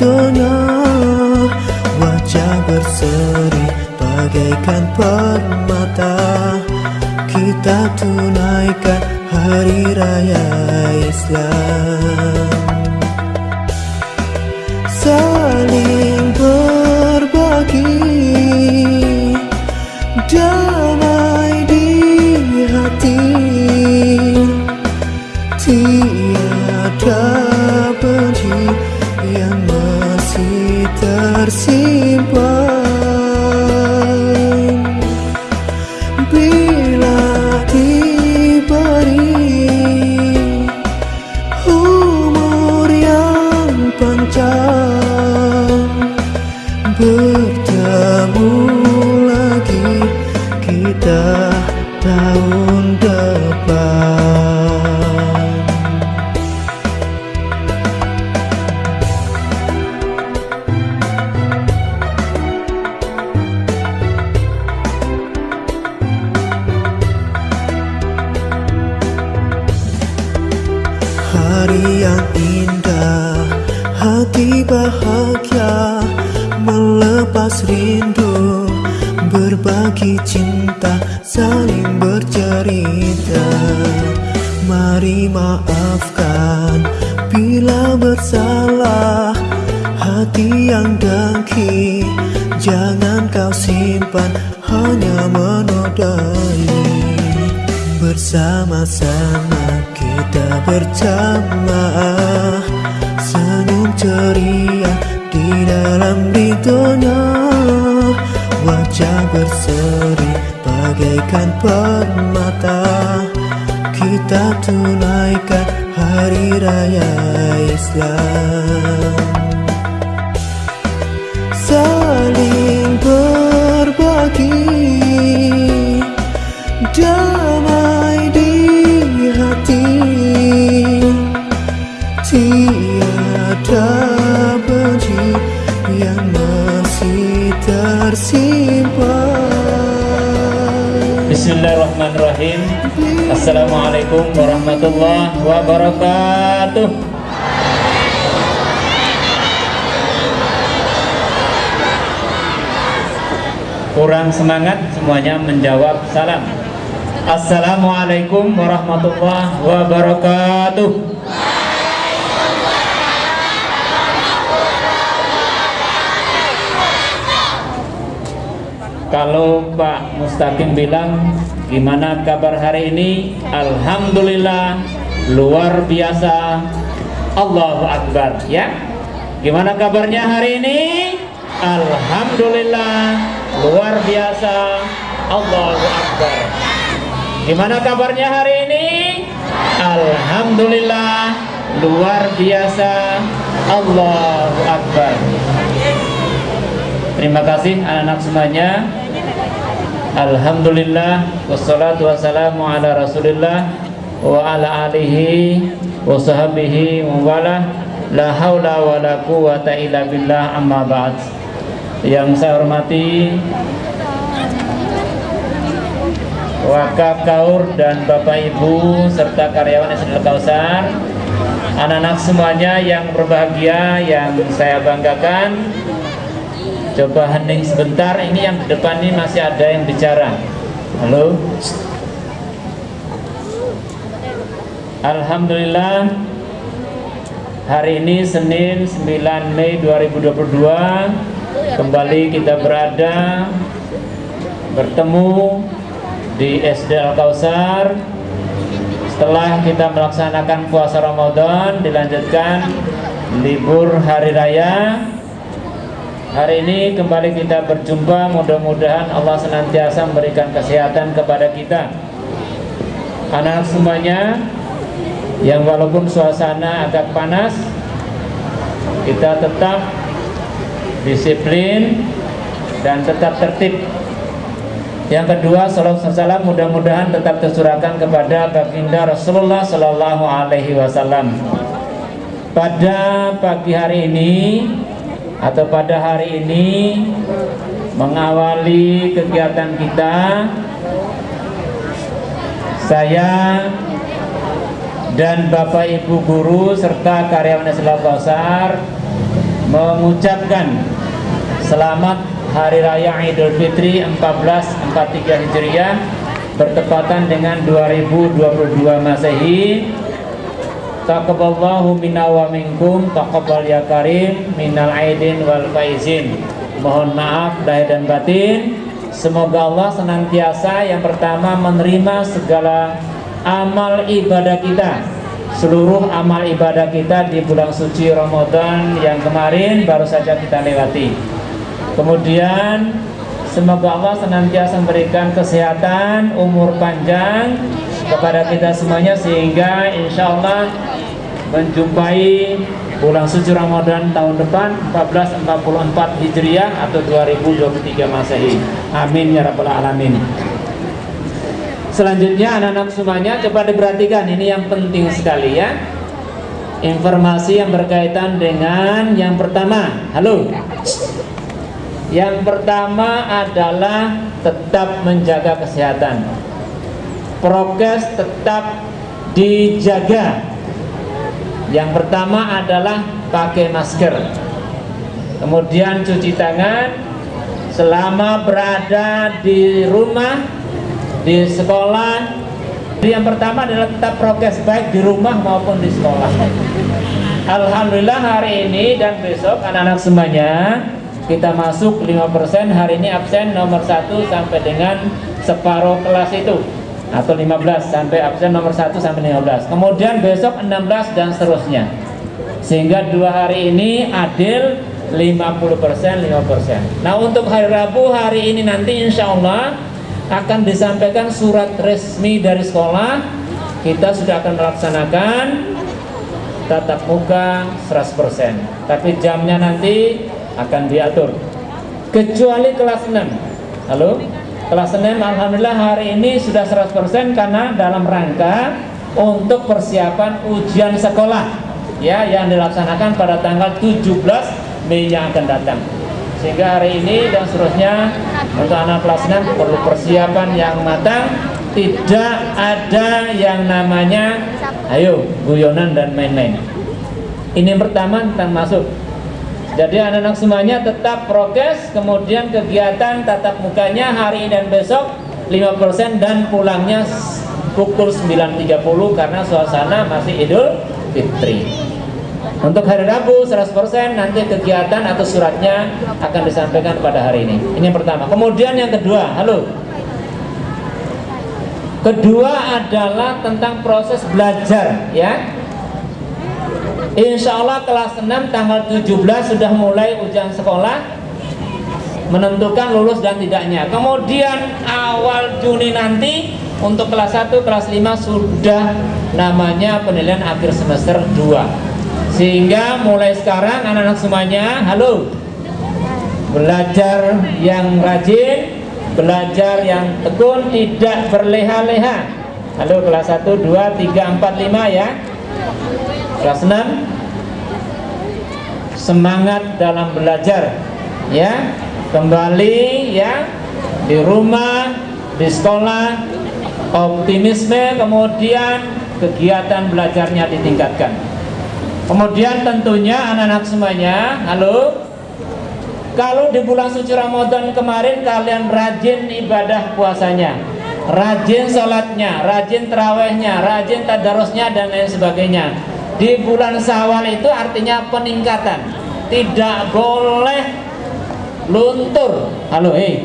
ridhonya Wajah berseri bagaikan permata Kita tunaikan hari raya Islam rindu Berbagi cinta Saling bercerita. Mari maafkan Bila bersalah Hati yang dengki Jangan kau simpan Hanya menodai. Bersama-sama kita berjamaah Senyum ceria di dalam ridhonya Wajah berseri bagaikan permata. Kita tunaikan hari raya Islam Assalamualaikum warahmatullahi wabarakatuh. Kurang semangat semuanya menjawab salam. Assalamualaikum warahmatullahi wabarakatuh. Kalau Pak Mustaqim bilang gimana kabar hari ini? Alhamdulillah luar biasa. Allahu Akbar ya. Gimana kabarnya hari ini? Alhamdulillah luar biasa. Allahu Akbar. Gimana kabarnya hari ini? Alhamdulillah luar biasa. Allahu Akbar. Terima kasih anak-anak semuanya. Alhamdulillah wassalatu wassalamu ala Rasulillah wa ala alihi wa sahbihi wa la haula wa la quwata illa billah amma ba'd. Yang saya hormati Wakaf Kaur dan Bapak Ibu serta karyawan SDL Kausar anak-anak semuanya yang berbahagia yang saya banggakan Coba hening sebentar, ini yang depan ini masih ada yang bicara. Halo. Alhamdulillah Hari ini Senin 9 Mei 2022 Kembali kita berada Bertemu Di SD Al-Kausar Setelah kita melaksanakan puasa Ramadan Dilanjutkan Libur Hari Raya Hari ini kembali kita berjumpa Mudah-mudahan Allah senantiasa memberikan kesehatan kepada kita Anak-anak semuanya Yang walaupun suasana agak panas kita tetap disiplin dan tetap tertib yang kedua, salam mudah-mudahan tetap tercurahkan kepada baginda Rasulullah Sallallahu Alaihi Wasallam. Pada pagi hari ini atau pada hari ini mengawali kegiatan kita, saya dan Bapak Ibu guru serta karyawan Islam Kausar mengucapkan selamat Hari Raya Idul Fitri 1443 Hijriah bertepatan dengan 2022 Masehi. Taqabbalallahu minna wa minkum taqabbal ya karim minal aidin wal faizin. Mohon maaf lahir dan batin. Semoga Allah senantiasa yang pertama menerima segala amal ibadah kita seluruh amal ibadah kita di bulan suci Ramadan yang kemarin baru saja kita lewati Kemudian semoga Allah senantiasa memberikan kesehatan, umur panjang kepada kita semuanya sehingga insya Allah menjumpai bulan suci Ramadan tahun depan 1444 Hijriah atau 2023 Masehi. Amin ya rabbal alamin. Selanjutnya anak-anak semuanya coba diperhatikan ini yang penting sekali ya. Informasi yang berkaitan dengan yang pertama. Halo. Yang pertama adalah tetap menjaga kesehatan. Prokes tetap dijaga. Yang pertama adalah pakai masker. Kemudian cuci tangan selama berada di rumah, di sekolah. Yang pertama adalah tetap prokes baik di rumah maupun di sekolah. Alhamdulillah hari ini dan besok anak-anak semuanya kita masuk 5% hari ini absen nomor 1 sampai dengan separuh kelas itu atau 15 sampai absen nomor 1 sampai 15 kemudian besok 16 dan seterusnya. Sehingga dua hari ini adil 50% 5% nah untuk hari Rabu hari ini nanti insya Allah akan disampaikan surat resmi dari sekolah. Kita sudah akan melaksanakan tatap muka 100% tapi jamnya nanti akan diatur. Kecuali kelas 6 halo kelas 6 Alhamdulillah hari ini sudah 100% karena dalam rangka untuk persiapan ujian sekolah ya yang dilaksanakan pada tanggal 17 Mei yang akan datang. Sehingga hari ini dan seterusnya untuk anak kelas 6 perlu persiapan yang matang. Tidak ada yang namanya ayo guyonan dan main-main. Ini yang pertama tentang masuk jadi anak-anak semuanya tetap prokes, kemudian kegiatan tatap mukanya hari ini dan besok 5% dan pulangnya pukul 9.30 karena suasana masih Idul Fitri. Untuk hari Rabu 100% nanti kegiatan atau suratnya akan disampaikan pada hari ini. Ini yang pertama. Kemudian yang kedua, halo. Kedua adalah tentang proses belajar ya Insya Allah kelas 6 tanggal 17 sudah mulai ujian sekolah menentukan lulus dan tidaknya. Kemudian awal Juni nanti untuk kelas 1, kelas 5 sudah namanya penilaian akhir semester 2 sehingga mulai sekarang anak-anak semuanya halo. Belajar yang rajin belajar yang tekun tidak berleha-leha. Halo kelas 1, 2, 3, 4, 5 ya kelas 6 semangat dalam belajar ya. Kembali ya di rumah di sekolah. Optimisme kemudian kegiatan belajarnya ditingkatkan. Kemudian tentunya anak-anak semuanya halo? Kalau di bulan suci Ramadan kemarin kalian rajin ibadah puasanya. Rajin sholatnya, rajin terawihnya, rajin tadarusnya dan lain sebagainya di bulan Syawal itu artinya peningkatan. Tidak boleh luntur. Halo hei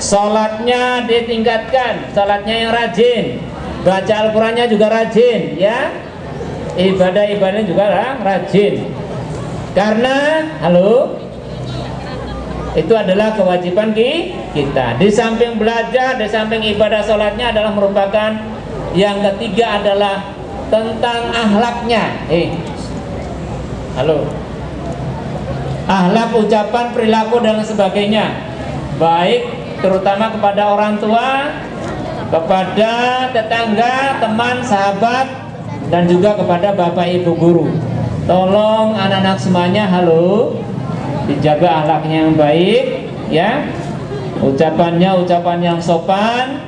sholatnya ditingkatkan. Sholatnya yang rajin. Baca Al-Qurannya juga rajin ya. Ibadah-ibadahnya juga rajin. Karena halo itu adalah kewajiban kita. Di samping belajar di samping ibadah sholatnya adalah merupakan yang ketiga adalah tentang ahlaknya. Eh. Halo. Ahlak ucapan perilaku dan sebagainya. Baik terutama kepada orang tua kepada tetangga teman sahabat dan juga kepada bapak ibu guru. Tolong anak-anak semuanya halo dijaga ahlaknya yang baik ya. Ucapannya ucapan yang sopan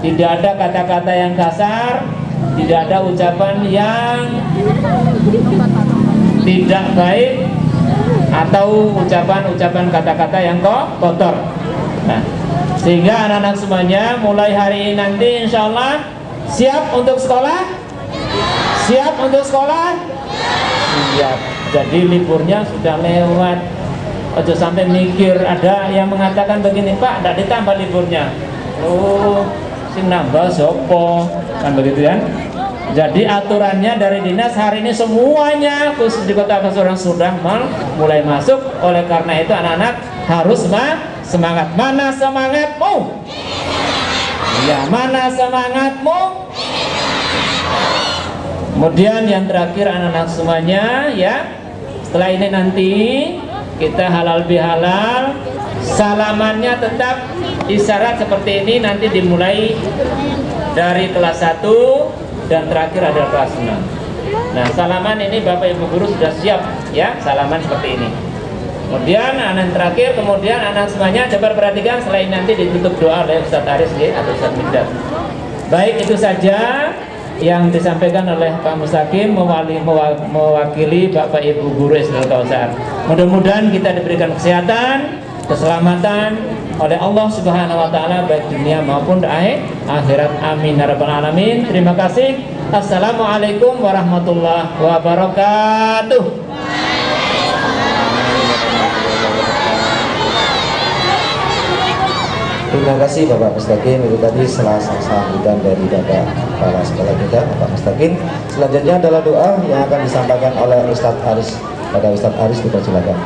tidak ada kata-kata yang kasar tidak ada ucapan yang tidak baik atau ucapan-ucapan kata-kata yang kotor. Nah, sehingga anak-anak semuanya mulai hari ini nanti insya Allah siap untuk sekolah? Siap untuk sekolah? Siap. Jadi liburnya sudah lewat. Ojo sampai mikir ada yang mengatakan begini Pak tidak ditambah liburnya. Oh sing nambah sopo kan begitu kan jadi aturannya dari dinas hari ini semuanya khusus di kota Pasuruan sudah mulai masuk. Oleh karena itu anak-anak harus semangat. Mana semangatmu? Ya, mana semangatmu? Kemudian yang terakhir anak-anak semuanya ya. Setelah ini nanti kita halal bihalal salamannya tetap isyarat seperti ini nanti dimulai dari kelas 1 dan terakhir adalah kelas 6 nah salaman ini Bapak Ibu Guru sudah siap ya salaman seperti ini. Kemudian anak terakhir kemudian anak semuanya coba perhatikan selain nanti ditutup doa oleh Ustadz Aris ya, atau Ustadz Mikdad baik itu saja yang disampaikan oleh Pak Mustaqim mewali, mewakili Bapak Ibu Guru Islam Kausar mudah-mudahan kita diberikan kesehatan keselamatan oleh Allah Subhanahu wa taala baik dunia maupun akhirat. Amin ya rabbal alamin. Terima kasih. Assalamualaikum warahmatullahi wabarakatuh. Terima kasih Bapak Mustaqim itu tadi salah sambutan dari Bapak Kepala Sekolah kita Bapak Mustaqim. Selanjutnya adalah doa yang akan disampaikan oleh Ustadz Aris. Pada Ustadz Aris kita silakan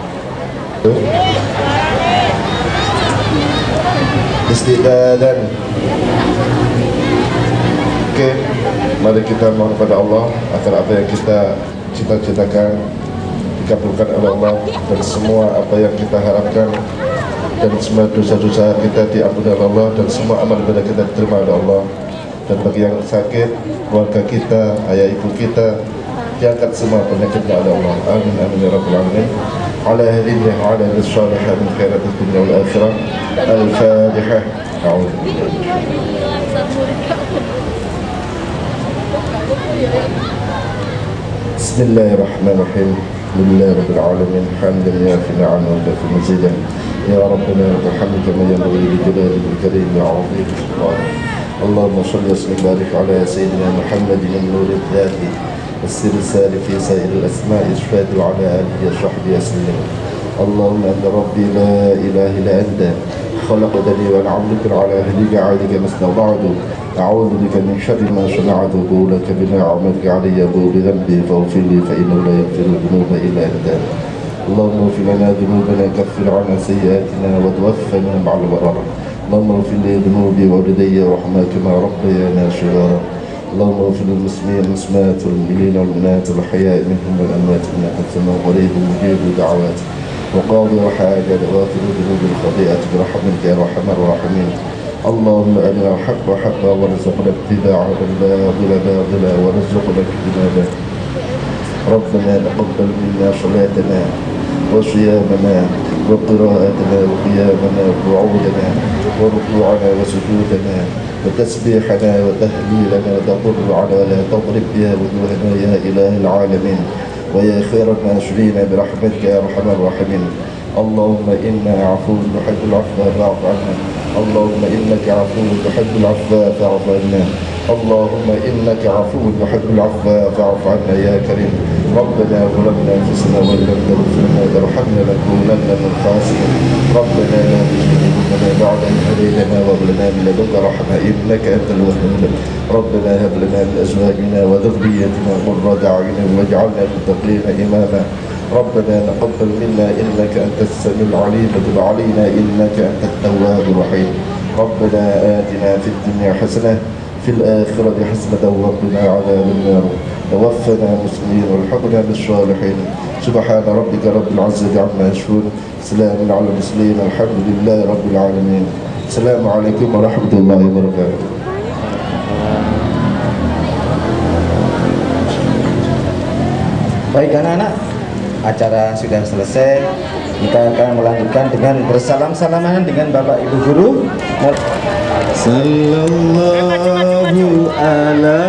istidadan Oke, mari kita mohon kepada Allah agar apa yang kita cita-citakan dikabulkan oleh Allah dan semua apa yang kita harapkan dan semua dosa-dosa kita diampuni oleh Allah dan semua amal ibadah kita diterima oleh Allah dan bagi yang sakit keluarga kita ayah ibu kita diangkat semua penyakitnya oleh Allah amin amin ya rabbal alamin على هذه وعلى الصالحة من خيرات الدنيا والآخرة الفاتحة أعوذ بسم الله الرحمن الرحيم لله رب العالمين حمدا يافي نعم ويكفي مزيدا يا ربنا الحمد كما ينبغي لجلاله الكريم وعظيم سبحانه اللهم صل وسلم وبارك على سيدنا محمد النور الذاتي السر الساري في سائر الأسماء إشفاد وعلى آله وصحبه وسلم اللهم أنت ربي لا إله إلا أنت. خلقتني وأنا عبدك على أهلك عادك ما استطعت. أعوذ بك من شر ما صنعت لك بنعمتك علي بذنبي فاغفر لي فإنه لا يغفر الذنوب إلا أنت. اللهم اغفر لنا ذنوبنا كفر عنا سيئاتنا وتوفنا مع البرر اللهم اغفر لي ذنوبي ووالدي ورحمة كما ربيانا صغارا اللهم اغفر للمسلمين والمسلمات والمؤمنين والمؤمنات والحياء منهم والأموات إنك أنت قريب مجيب الدعوات وقاضي وحاجة وغافر ذنوب الخطيئة برحمتك يا أرحم الراحمين. اللهم أرنا الحق حقا وارزقنا اتباعه الباطل باطلا وارزقنا اجتنابه. ربنا تقبل منا صلاتنا وصيامنا وقراءتنا وقيامنا وقعودنا وركوعنا وسجودنا وتسبيحنا وتهليلنا وتضر على ولا تضرب بها وجوهنا يا إله العالمين. ويا خير الناشرين برحمتك يا أرحم الراحمين. اللهم إنا عفو نحب العفو فاعف عنا. اللهم إنك عفو تحب العفو فاعف عنا. اللهم إنك عفو تحب العفو فاعف عنا يا كريم. ربنا ظلمنا أنفسنا وإن لم تغفر لنا وترحمنا لنكونن من الخاسرين. ربنا لا قلوبنا بعد إذ هديتنا وهب لنا من لدنك رحمة إنك أنت الوهاب ربنا هب لنا من أزواجنا وذريتنا قرة أعين واجعلنا للمتقين إماما. ربنا تقبل منا إنك أنت السميع العليم وتب علينا إنك أنت التواب الرحيم. ربنا آتنا في الدنيا حسنة في الآخرة حسنة وقنا عذاب النار توفنا مسلمين والحقنا بالصالحين. سبحان ربك رب العزة عما يصفون. سلام على المسلمين الحمد لله رب العالمين. السلام عليكم ورحمة الله وبركاته. Baik anak-anak, acara sudah selesai. kita akan melanjutkan dengan bersalam-salaman dengan Bapak Ibu Guru. Sallallahu ala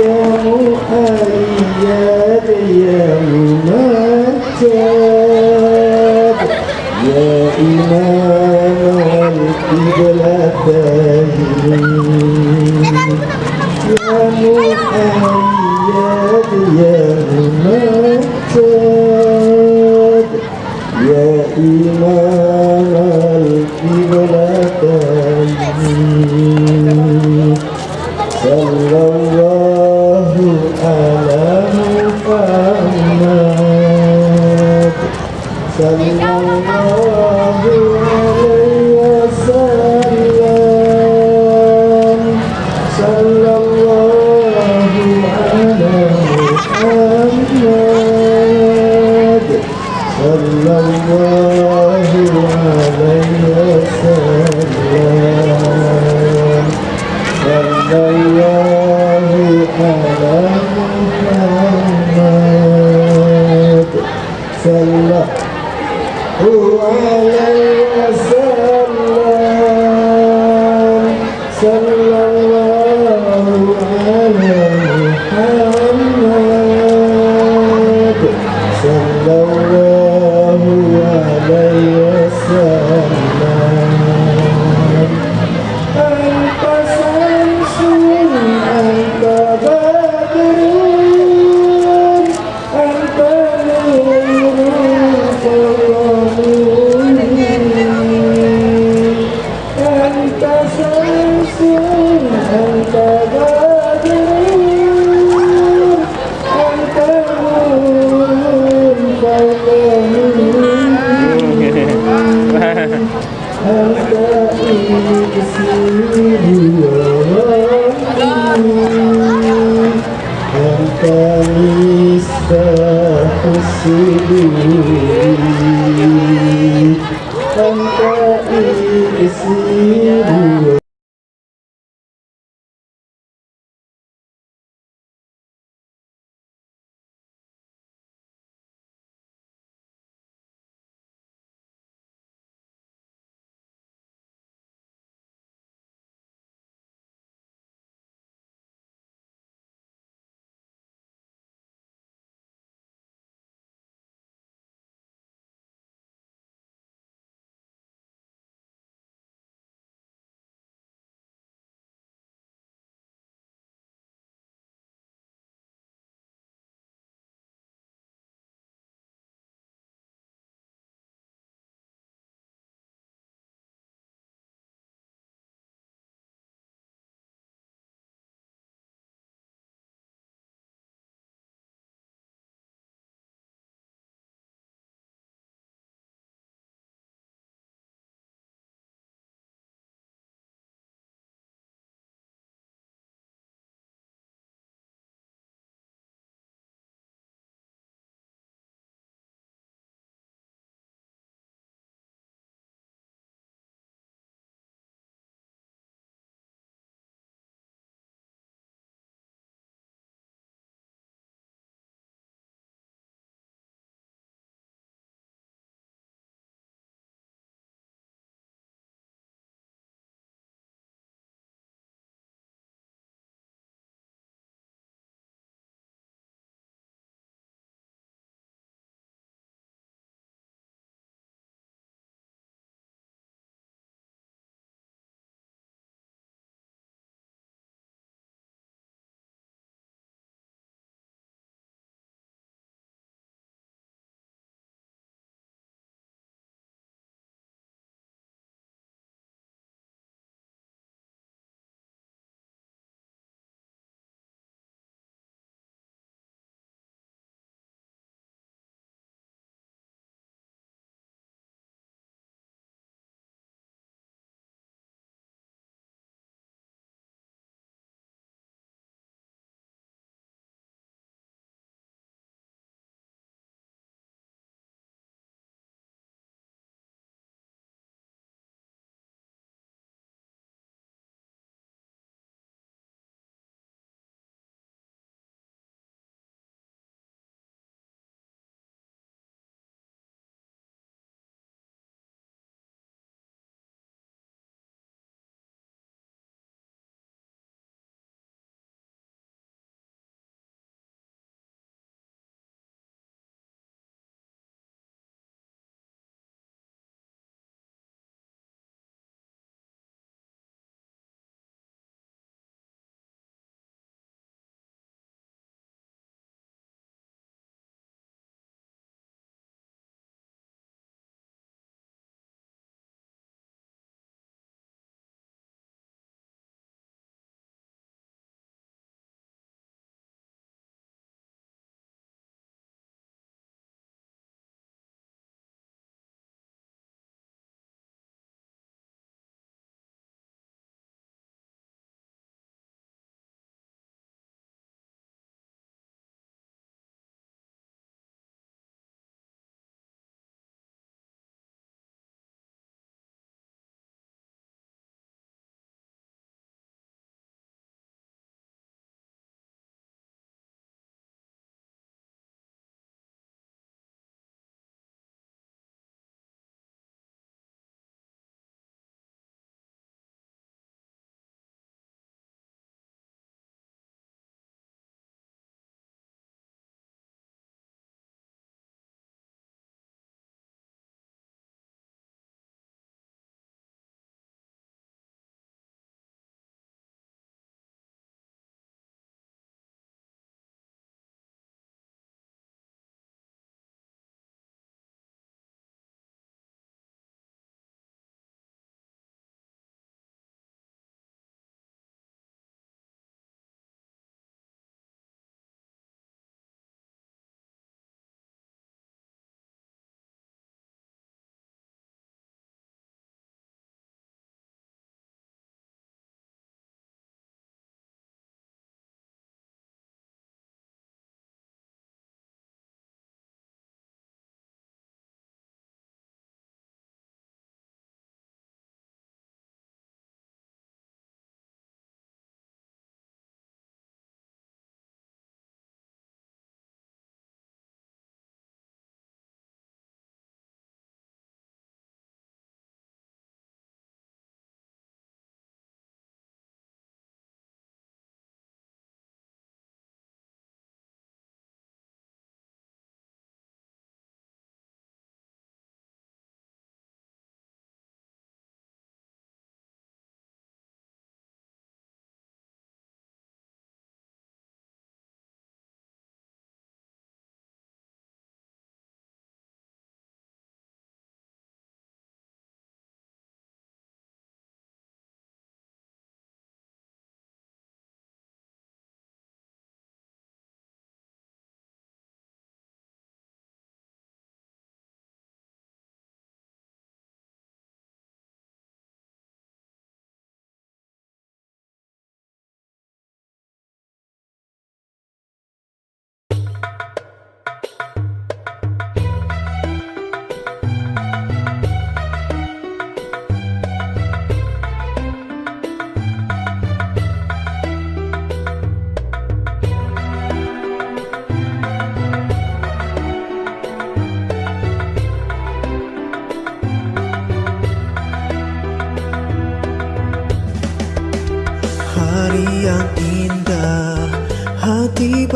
يا محايا يا ممتد يا إمام القبلة يا محمد Ooh.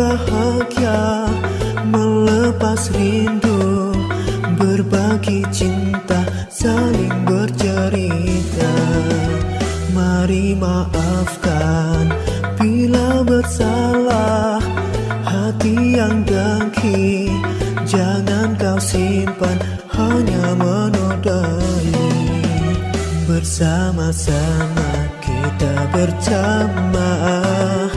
Bahagia Melepas rindu Berbagi cinta Saling bercerita. Mari maafkan Bila bersalah Hati yang dengki Jangan kau simpan Hanya menodai. Bersama-sama kita berjamaah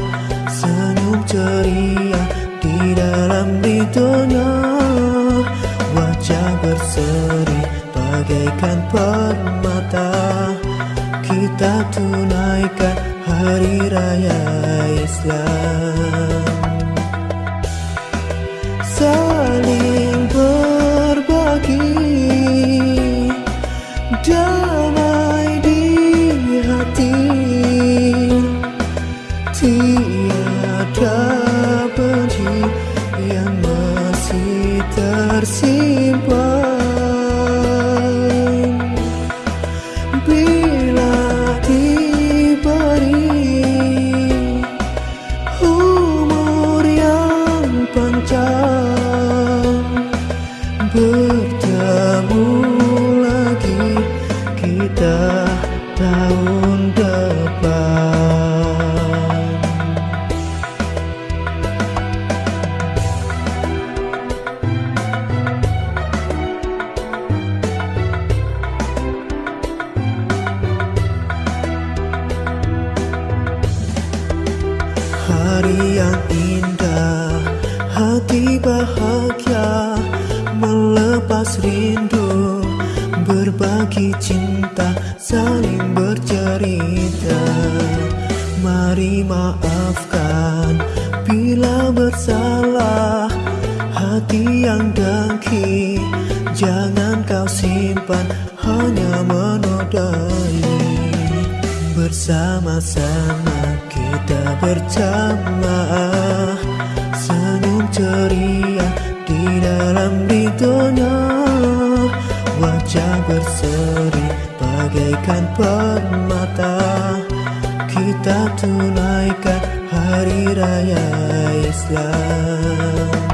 ceria di dalam ridhonya Wajah berseri bagaikan permata Kita tunaikan hari raya Islam menodai Bersama-sama kita berjamaah. Senyum ceria di dalam ridhonya. Wajah berseri bagaikan permata. Kita tunaikan hari raya Islam